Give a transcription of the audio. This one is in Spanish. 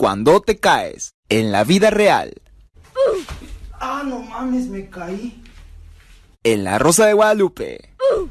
cuando te caes en la vida real. Ah, no mames, me caí. En la Rosa de Guadalupe. Uh.